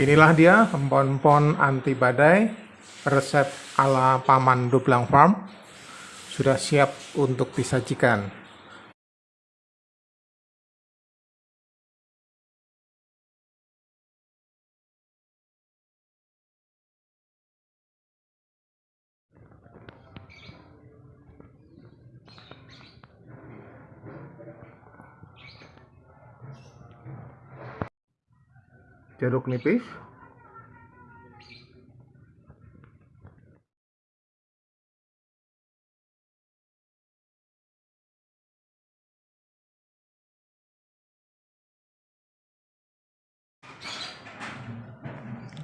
Inilah dia empon-empon anti badai resep ala Paman Dublang Farm sudah siap untuk disajikan. Jeruk nipis.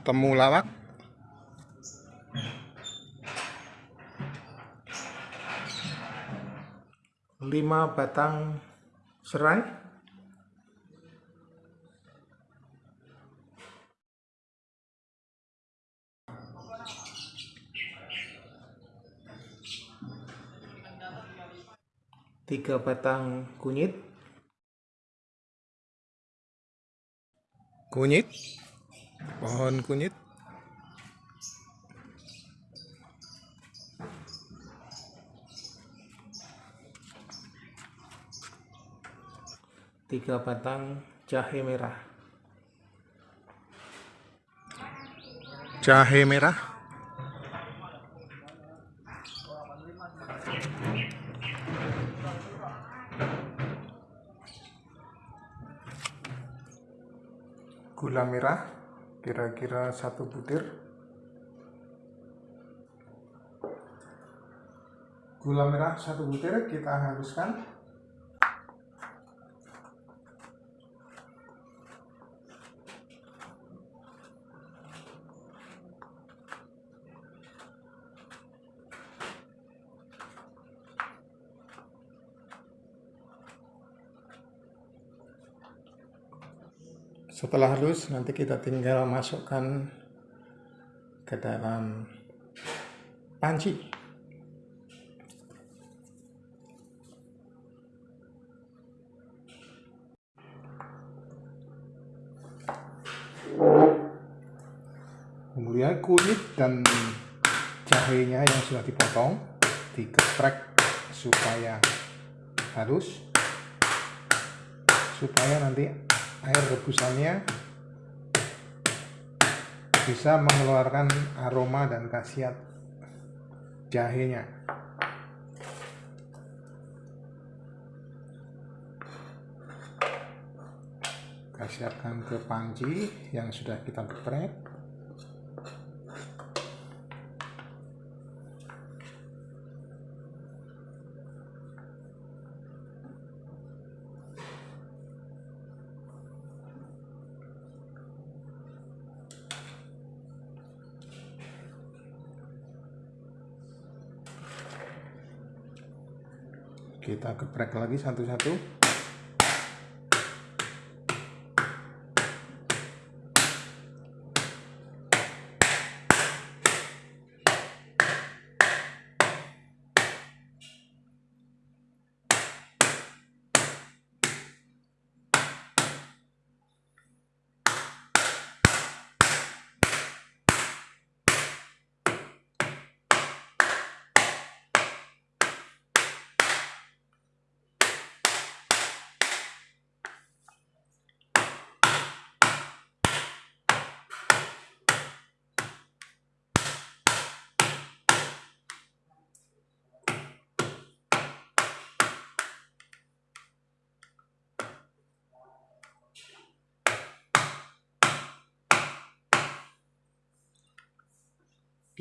Temulawak lima batang serai tiga batang kunyit. Kunyit. Pohon kunyit. Tiga batang jahe merah. Jahe merah gula merah kira-kira satu butir. Gula merah satu butir kita haluskan setelah halus nanti kita tinggal masukkan ke dalam panci. Kemudian kulit dan jahenya yang sudah dipotong digeprek supaya halus supaya nanti air rebusannya bisa mengeluarkan aroma dan khasiat jahenya. Kasihkan ke panci yang sudah kita geprek geprek lagi satu-satu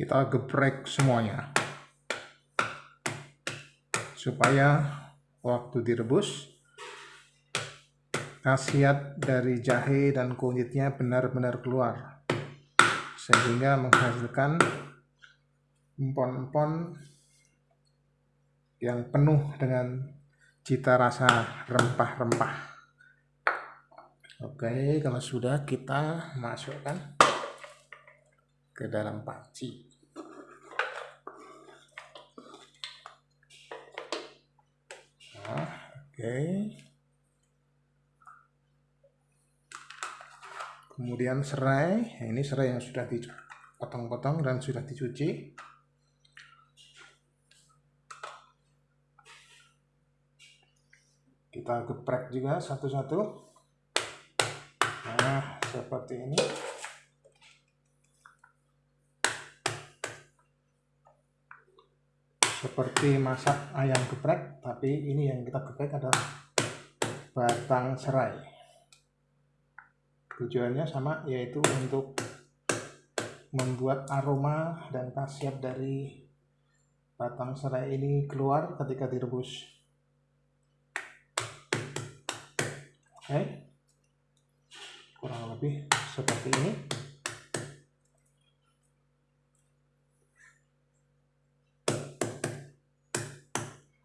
kita geprek semuanya. Supaya waktu direbus khasiat dari jahe dan kunyitnya benar-benar keluar. Sehingga menghasilkan empon-empon yang penuh dengan cita rasa rempah-rempah. Oke kalau sudah kita masukkan ke dalam panci. Nah, oke. Okay. kemudian serai. Ini serai yang sudah dipotong-potong dan sudah dicuci. Kita geprek juga satu-satu. Nah seperti ini seperti masak ayam geprek tapi ini yang kita geprek adalah batang serai. Tujuannya sama yaitu untuk membuat aroma dan khasiat dari batang serai ini keluar ketika direbus. Oke kurang lebih seperti ini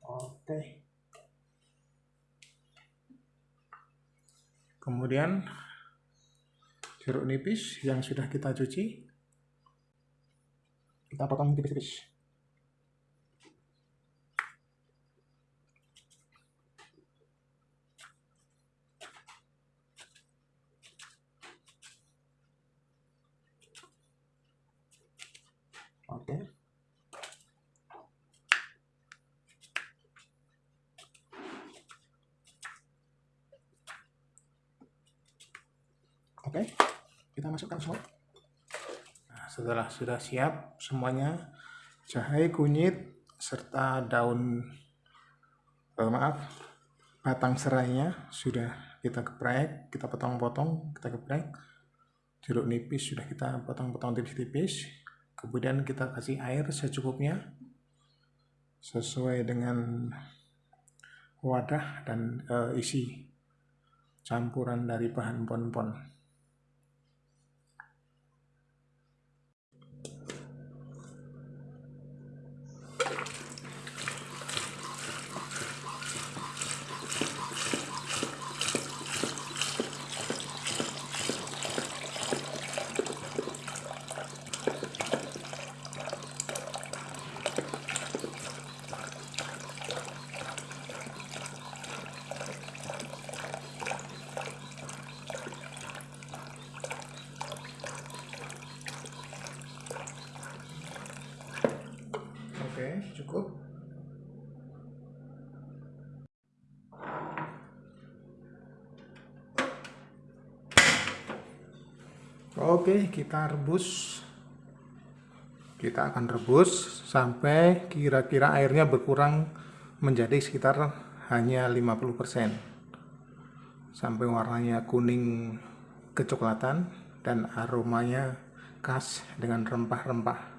oke kemudian jeruk nipis yang sudah kita cuci. Kita potong tipis-tipis oke oke kita masukkan semua. Nah, setelah sudah siap semuanya jahe kunyit serta daun eh, maaf batang serainya sudah kita geprek kita potong-potong kita geprek. Jeruk nipis sudah kita potong-potong tipis-tipis. Kemudian kita kasih air secukupnya sesuai dengan wadah dan e, isi campuran dari bahan pon-pon Oke, cukup. Oke, kita rebus. Kita akan rebus sampai kira-kira airnya berkurang menjadi sekitar hanya 50%. Sampai warnanya kuning kecoklatan dan aromanya khas dengan rempah-rempah.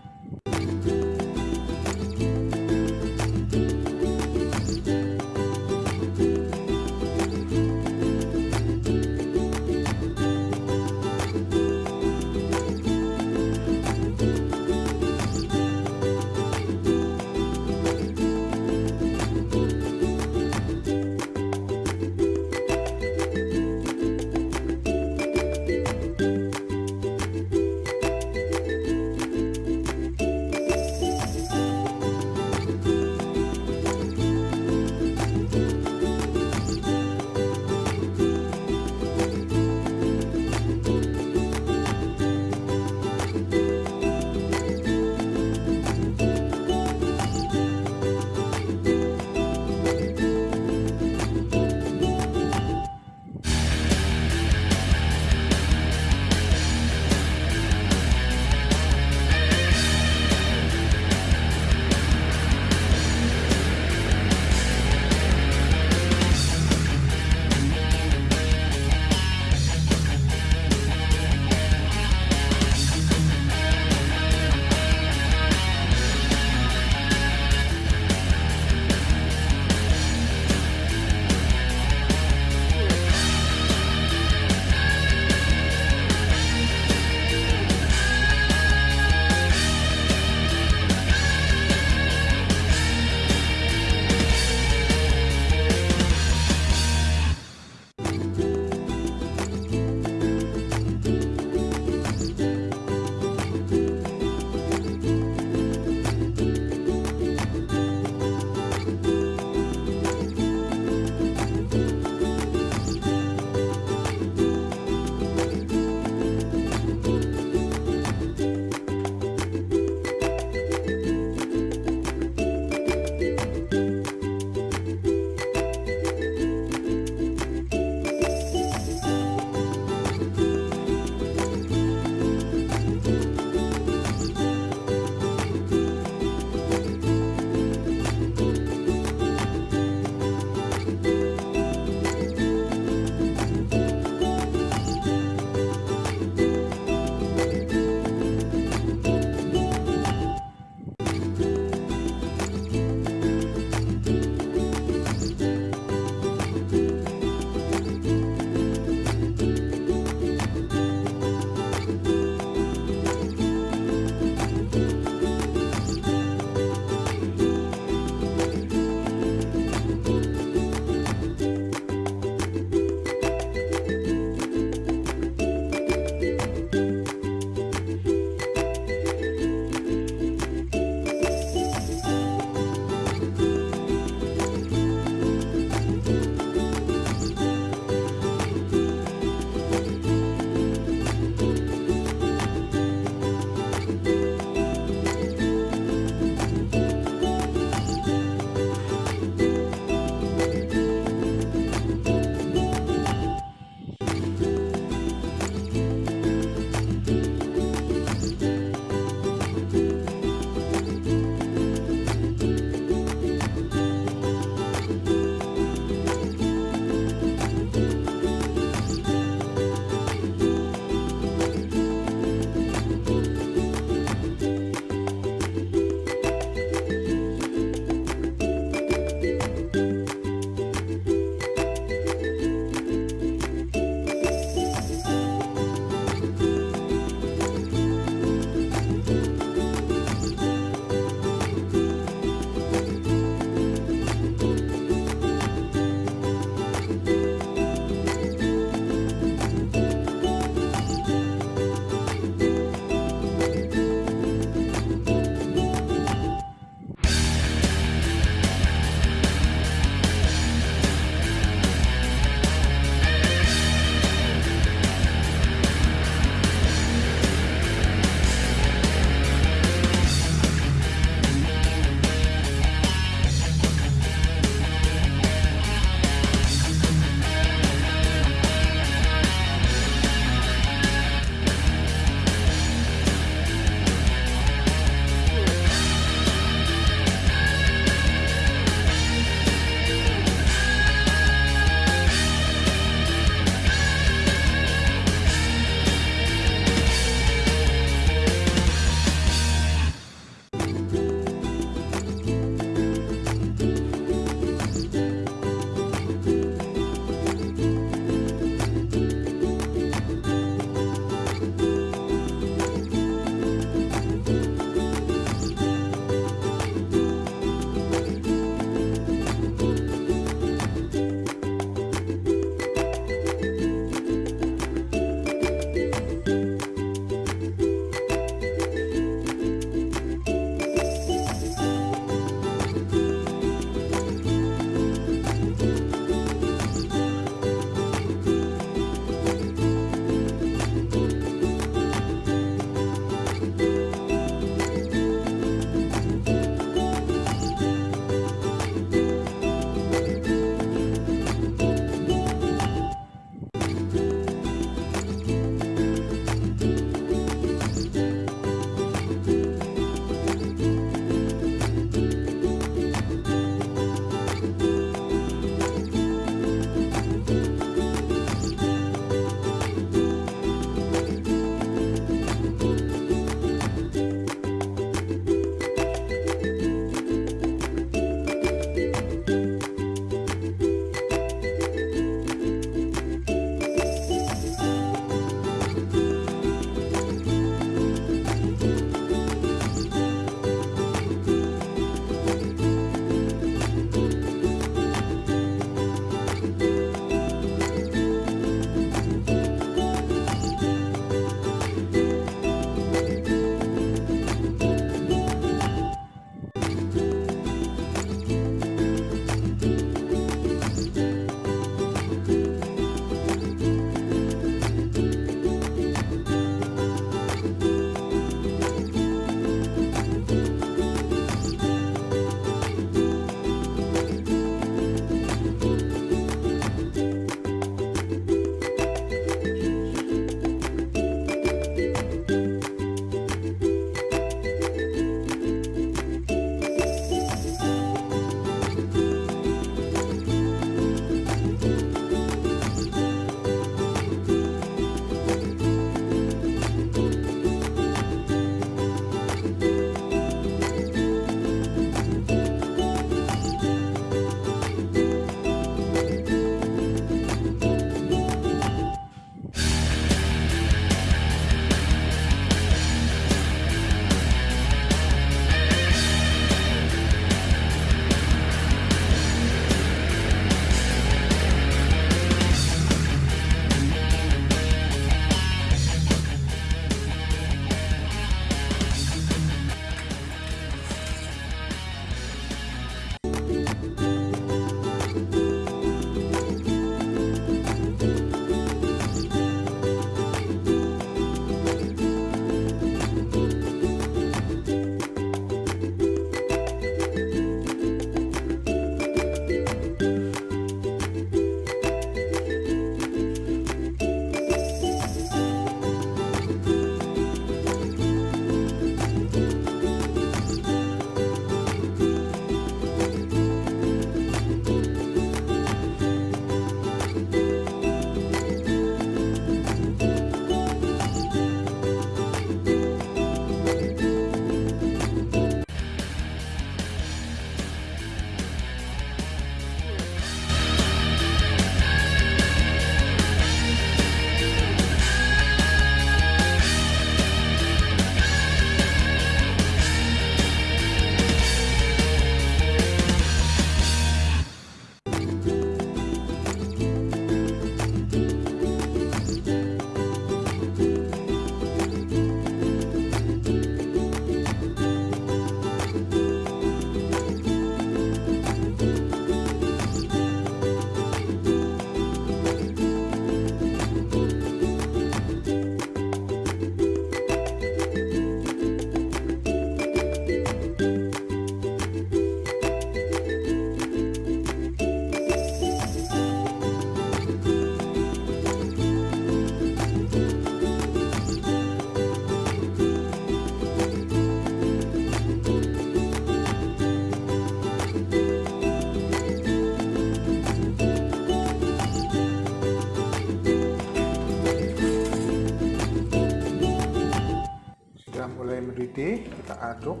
Kita aduk.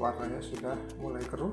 Warnanya sudah mulai keruh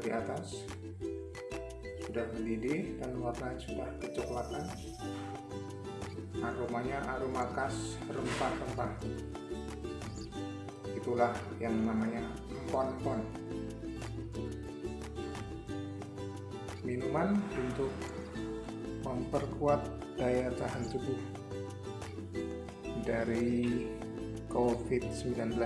dari atas. Sudah mendidih dan warnanya sudah kecoklatan. Aromanya aroma khas rempah-rempah. Itulah yang namanya empon-empon. Minuman untuk memperkuat daya tahan tubuh dari COVID-19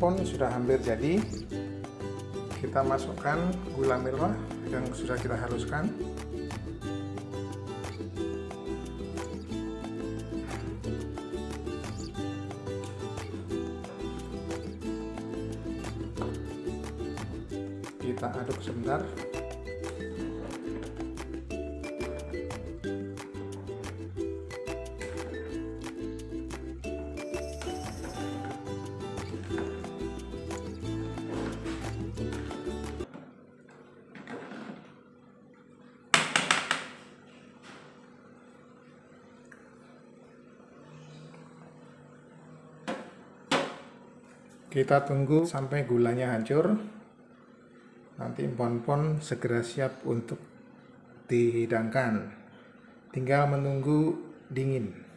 empon-empon sudah hampir jadi. Kita masukkan gula merah yang sudah kita haluskan kita tunggu sampai gulanya hancur. Nanti empon-empon segera siap untuk dihidangkan. Tinggal menunggu dingin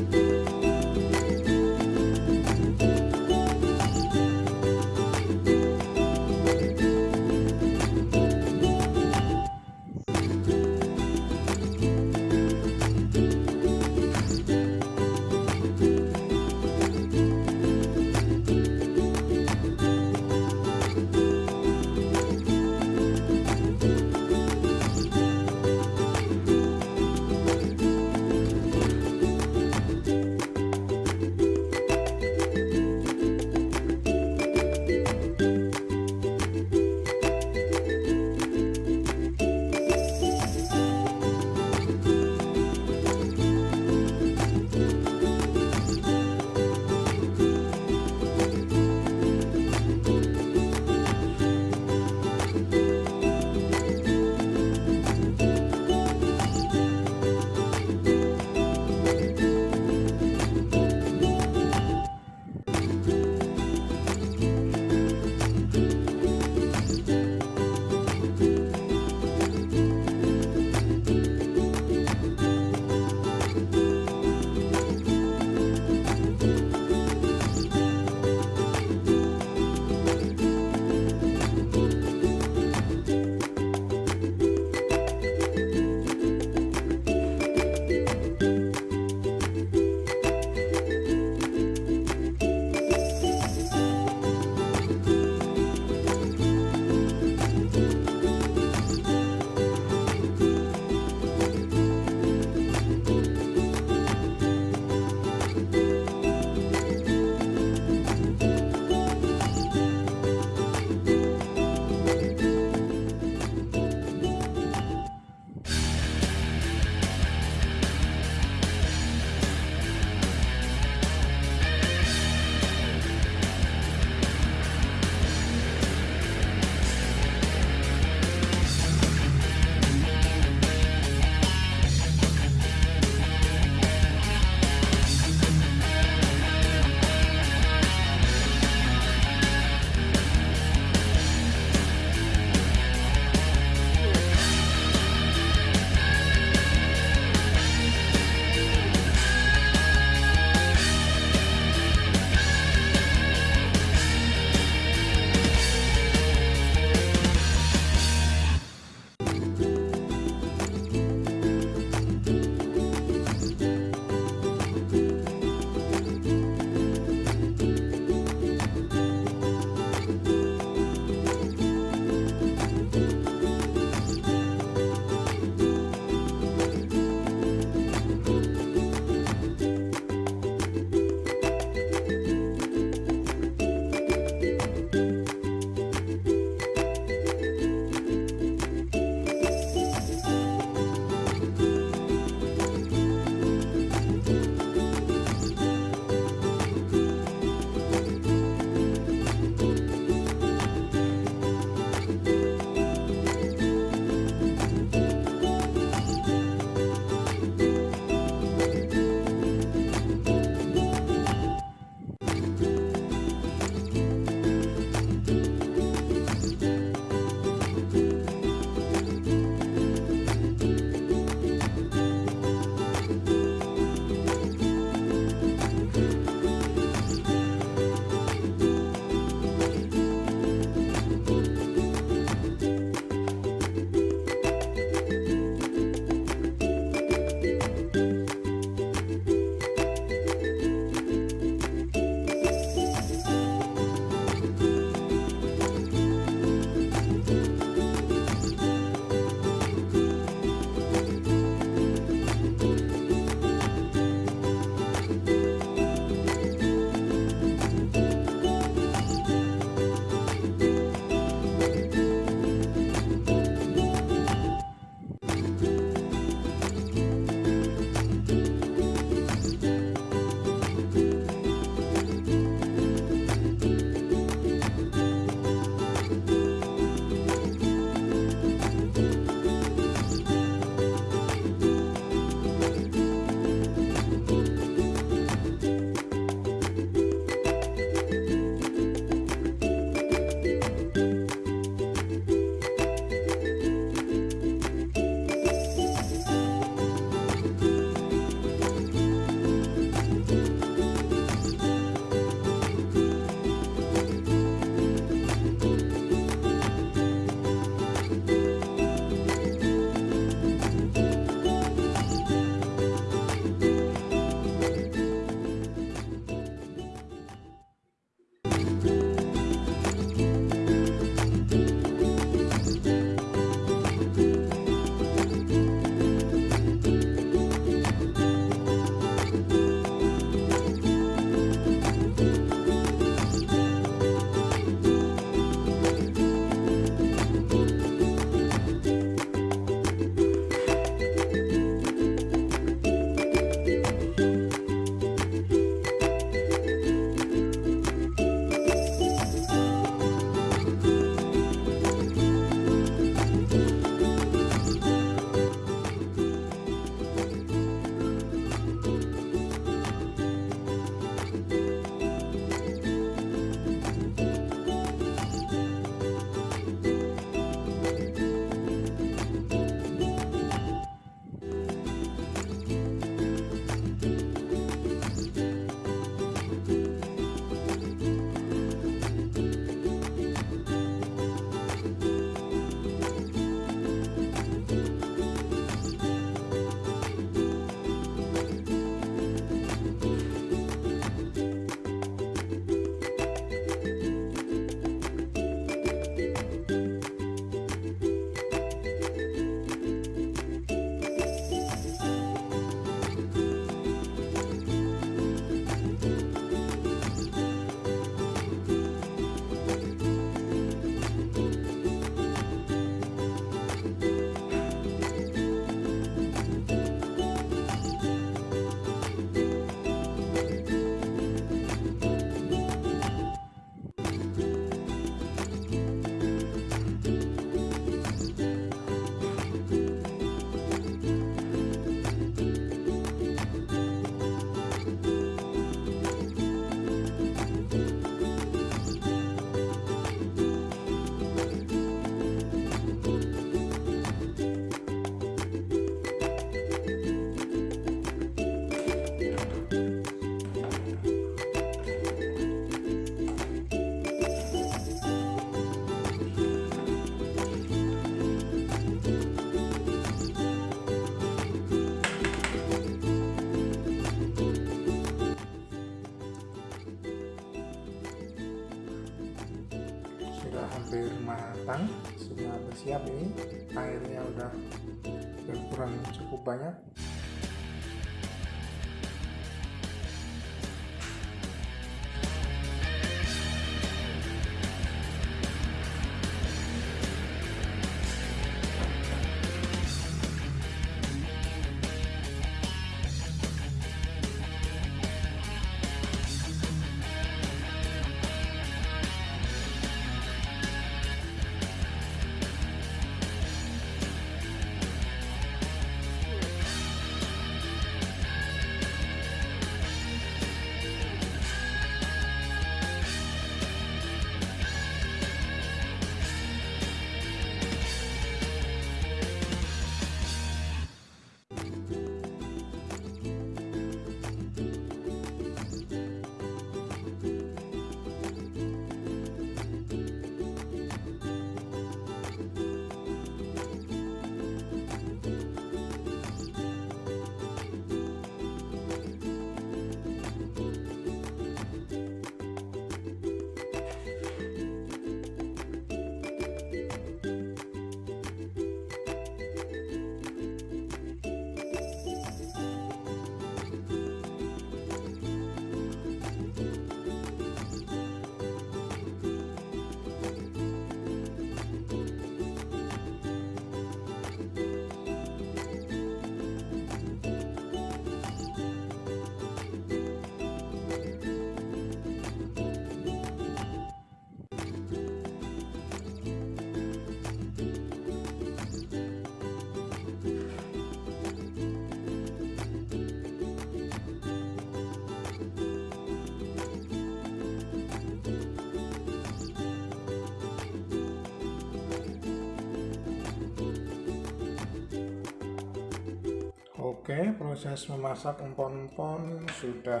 Oke, proses memasak empon-empon sudah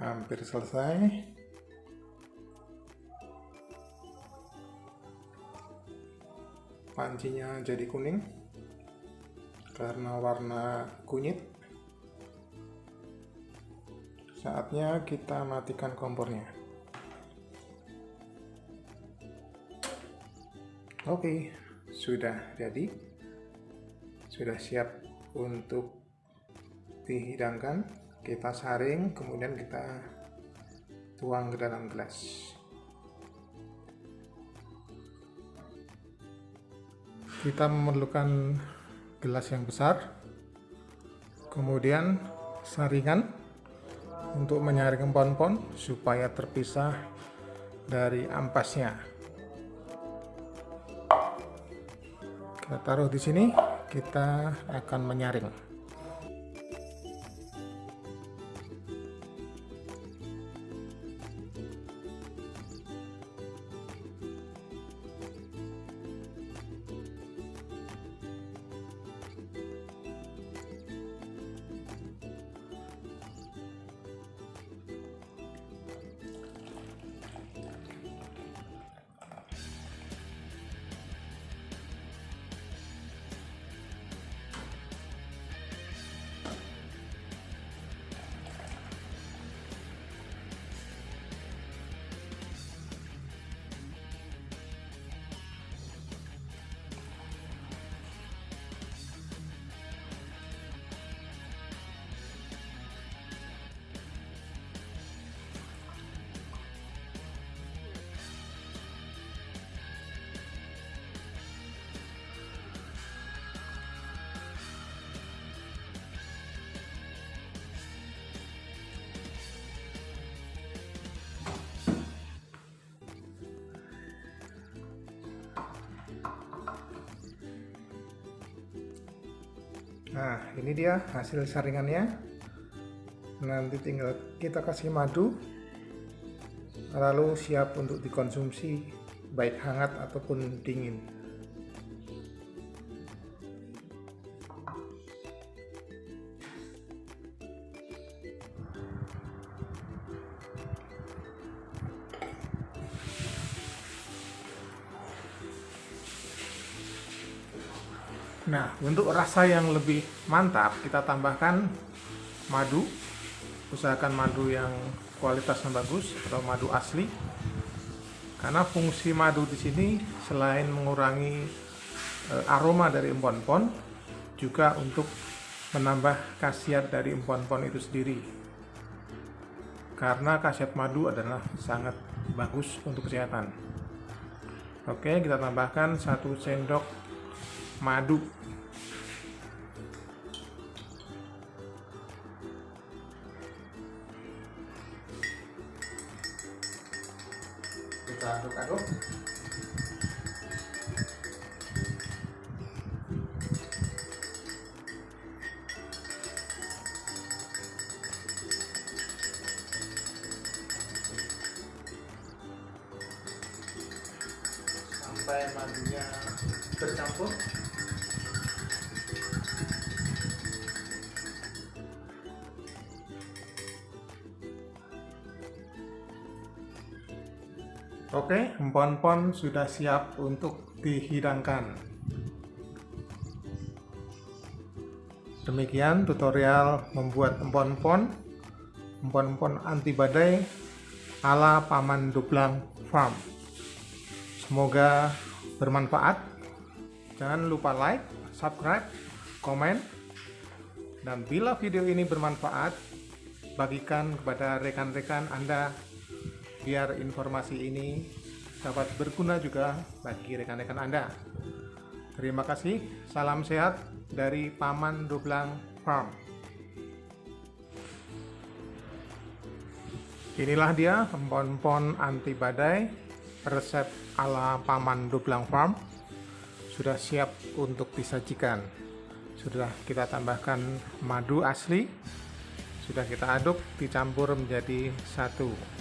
hampir selesai. Pancinya jadi kuning karena warna kunyit. Saatnya kita matikan kompornya. Oke, sudah jadi. Sudah siap untuk dihidangkan kita saring kemudian kita tuang ke dalam gelas. Kita memerlukan gelas yang besar kemudian saringan untuk menyaring empon-empon supaya terpisah dari ampasnya. Kita taruh di sini kita akan menyaring Nah, ini dia hasil saringannya. Nanti tinggal kita kasih madu. Lalu siap untuk dikonsumsi baik hangat ataupun dingin. Untuk rasa yang lebih mantap, kita tambahkan madu. Usahakan madu yang kualitasnya bagus atau madu asli. Karena fungsi madu di sini selain mengurangi e, aroma dari empon-empon, juga untuk menambah khasiat dari empon-empon itu sendiri. Karena khasiat madu adalah sangat bagus untuk kesehatan. Oke, kita tambahkan satu sendok madu kita aduk-aduk Empon-empon sudah siap untuk dihidangkan. Demikian tutorial membuat empon-empon, empon-empon anti badai ala Paman Dublang Farm. Semoga bermanfaat. Jangan lupa like, subscribe, komen, dan bila video ini bermanfaat, bagikan kepada rekan-rekan Anda biar informasi ini dapat berguna juga bagi rekan-rekan Anda. Terima kasih, salam sehat dari Paman Doblang Farm. Inilah dia empon-empon anti badai resep ala Paman Doblang Farm. Sudah siap untuk disajikan. Sudah kita tambahkan madu asli. Sudah kita aduk dicampur menjadi satu.